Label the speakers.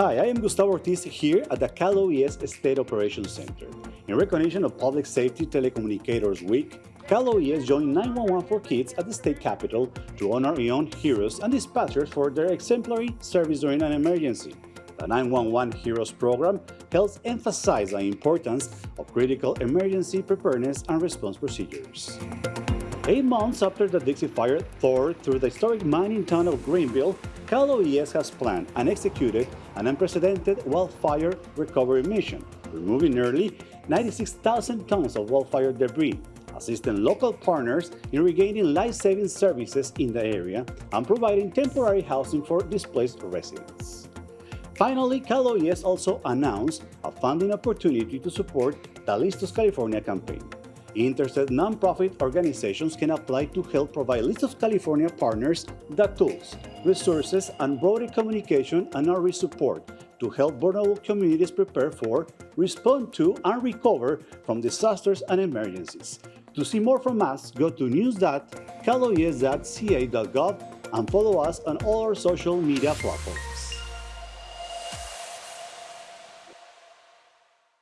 Speaker 1: Hi, I am Gustavo Ortiz here at the Cal OES State Operations Center. In recognition of Public Safety Telecommunicators Week, Cal OES joined 911 for Kids at the state capitol to honor young heroes and dispatchers for their exemplary service during an emergency. The 911 Heroes program helps emphasize the importance of critical emergency preparedness and response procedures. Eight months after the Dixie Fire tore through the historic mining town of Greenville, Cal OES has planned and executed an unprecedented wildfire recovery mission, removing nearly 96,000 tons of wildfire debris, assisting local partners in regaining life-saving services in the area, and providing temporary housing for displaced residents. Finally, Cal OES also announced a funding opportunity to support the Listos California campaign. Interested nonprofit organizations can apply to help provide Listos California partners the tools, resources, and broader communication and outreach support to help vulnerable communities prepare for, respond to, and recover from disasters and emergencies. To see more from us, go to news.caloes.ca.gov and follow us on all our social media platforms.